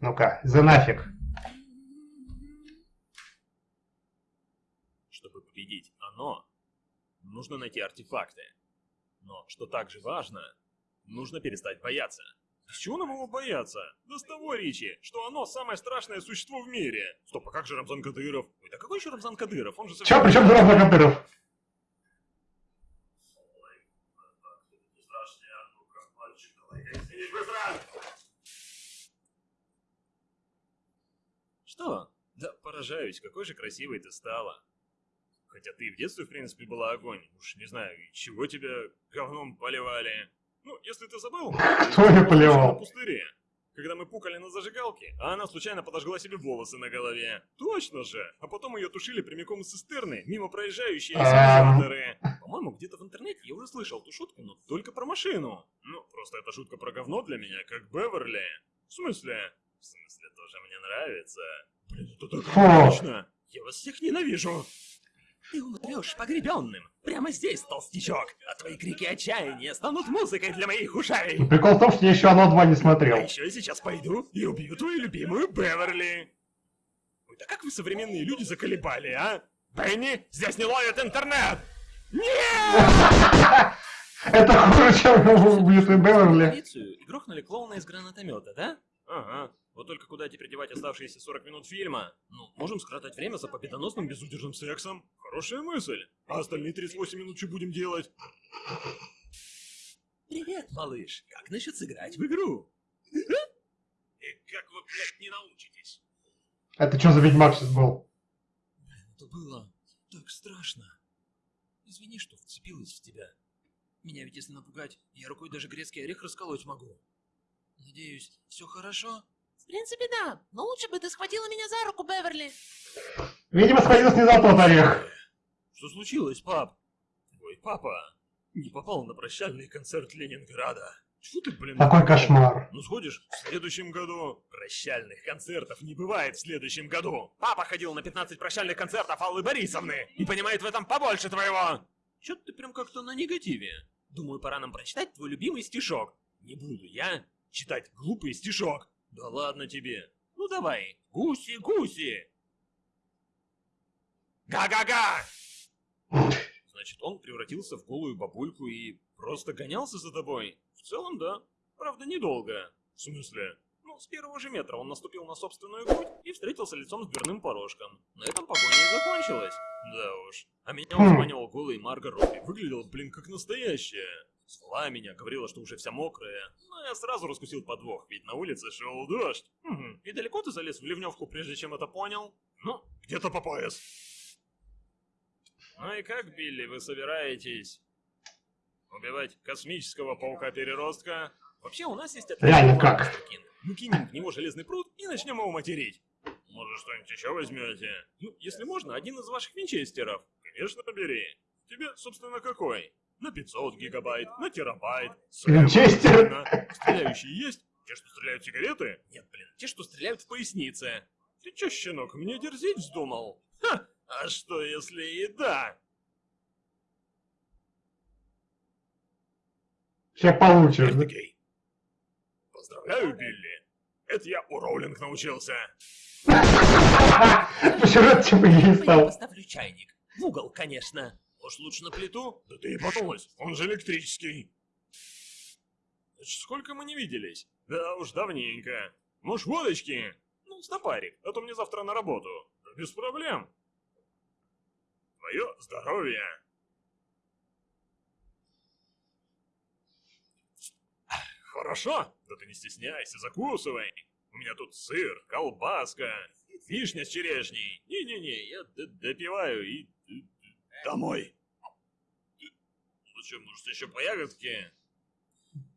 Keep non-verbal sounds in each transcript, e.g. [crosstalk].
Ну-ка, за нафиг. Чтобы победить оно, нужно найти артефакты. Но, что также важно, нужно перестать бояться. С чего нам его бояться? Да с того, Ричи, что оно самое страшное существо в мире. Стоп, а как же Рамзан Кадыров? Ой, да какой еще Рамзан Кадыров? Он же Чё, при чем Рамзан Кадыров? Что? Да поражаюсь, какой же красивой ты стала. Хотя ты в детстве, в принципе, была огонь. Уж не знаю, чего тебя говном поливали. Ну, если ты забыл... Кто я поливал? На пустыре. Когда мы пукали на зажигалке, а она случайно подожгла себе волосы на голове. Точно же! А потом ее тушили прямиком из цистерны, мимо проезжающие симуляторы. По-моему, где-то в интернете я уже слышал эту шутку, но только про машину. Ну, просто эта шутка про говно для меня, как Беверли. В смысле? В тоже мне нравится. Блин, это так точно! Я вас всех ненавижу! Ты умрешь погребенным. Прямо здесь, толстячок. А твои крики отчаяния станут музыкой для моих ушей. Прикол в том, что я еще оно два не смотрел. А еще я сейчас пойду и убью твою любимую Беверли. Ой, да как вы современные люди заколебали, а? Бенни, здесь не ловит интернет! Нет! [laughs] Это хуже, чем убьют Беверли. Полицию и грохнули клоуна из гранатомета, да? Ага. Вот только куда теперь девать оставшиеся 40 минут фильма? Ну, можем скоротать время за победоносным безудержным сексом. Хорошая мысль. А остальные 38 минут что будем делать? Привет, малыш. Как насчет сыграть в игру? И как вы, блядь, не научитесь? Это что за ведьмак сейчас был? Это было так страшно. Извини, что вцепилась в тебя. Меня ведь если напугать, я рукой даже грецкий орех расколоть могу. Надеюсь, все хорошо? В принципе, да. Но лучше бы ты схватила меня за руку, Беверли. Видимо, схватился не за тот орех. Что случилось, пап? Твой папа не попал на прощальный концерт Ленинграда. Чего ты, блин? Какой кошмар. Ну сходишь в следующем году. Прощальных концертов не бывает в следующем году. Папа ходил на 15 прощальных концертов Аллы Борисовны и понимает в этом побольше твоего. Чё ты прям как-то на негативе? Думаю, пора нам прочитать твой любимый стишок. Не буду я читать глупый стишок. Да ладно тебе. Ну давай. Гуси-гуси. Га-га-га! Значит, он превратился в голую бабульку и просто гонялся за тобой? В целом, да. Правда, недолго. В смысле? Ну, с первого же метра он наступил на собственную грудь и встретился лицом с дверным порожком. На этом погоня и закончилась. Да уж. А меня узманивал голый Марго Робби. Выглядел, блин, как настоящая. Звала меня, говорила, что уже вся мокрая. Но я сразу раскусил подвох, ведь на улице шел дождь. Угу. И далеко ты залез в ливневку, прежде чем это понял? Ну, где-то по пояс. Ну и как, Билли, вы собираетесь убивать космического паука-переростка? Вообще, у нас есть Реально как? Мы кинем в него железный пруд и начнем его материть. Может, что-нибудь еще возьмете? Ну, если можно, один из ваших винчестеров. Конечно, бери. Тебе, собственно, какой? На 500 гигабайт, на терабайт. Винчестер? Стреляющие есть? Те, что стреляют в сигареты? Нет, блин, те, что стреляют в пояснице. Ты чё, щенок, мне дерзить вздумал? Ха! А что если и да? Сейчас получишь? Гей. Поздравляю, Билли. Это я у Роулинг научился. [laughs] Почему типа ей Я стал? поставлю чайник. В угол, конечно. Может, лучше на плиту? Да ты и подумать, он же электрический. Значит, сколько мы не виделись? Да уж давненько. Может, водочки? Ну, стопарик, а то мне завтра на работу. Да без проблем. Твое здоровье. Хорошо? Да ты не стесняйся, закусывай. У меня тут сыр, колбаска, вишня с черешней. Не-не-не, я допиваю и домой. Зачем, может, еще по ягодке?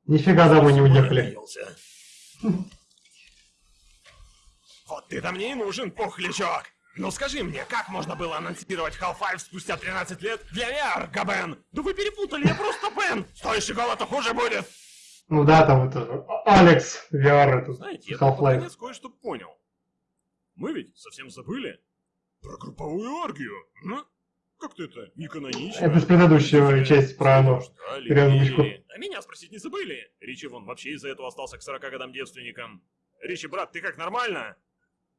Нифига домой не уехали. Вот ты-то мне и нужен, пухлячок! Ну скажи мне, как можно было анонсировать Half-Life спустя 13 лет для VR, Габен? Да вы перепутали, я просто Бен! Стоящий голод хуже будет! Ну да, там это Алекс VR, это Знаете, я тут под Half-Life. конец кое-что понял. Мы ведь совсем забыли про групповую оргию, ну? Как-то это не канонично. Это с предыдущей части про верили. А меня спросить не забыли? Ричи вон вообще из-за этого остался к 40 годам девственником. Ричи, брат, ты как, нормально?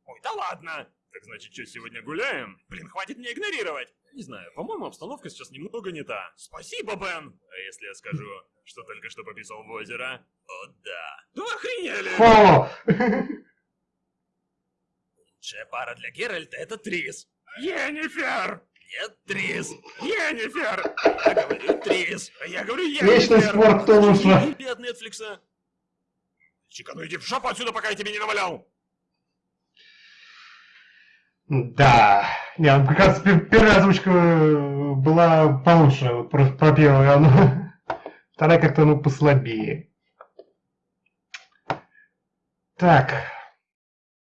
Ой, да ладно. Так значит, что, сегодня гуляем? Блин, хватит меня игнорировать. Не знаю, по-моему, обстановка сейчас немного не та. Спасибо, Бен. А если я скажу, что только что пописал в озеро? О, да. Вы охренели! Фу! Лучшая пара для Геральта — это Трис. Енифер! Нет, Трис. Енифер! Я говорю Трис, а я говорю Енифер. Вечный спор, кто лучше. Тебе от Нетфликса. Чика, ну иди в жопу отсюда, пока я тебе не навалял. Да. Не, ну, как раз пе- первая озвучка э, была получше, вот про, первую, она... Вторая как-то, ну, послабее. Так,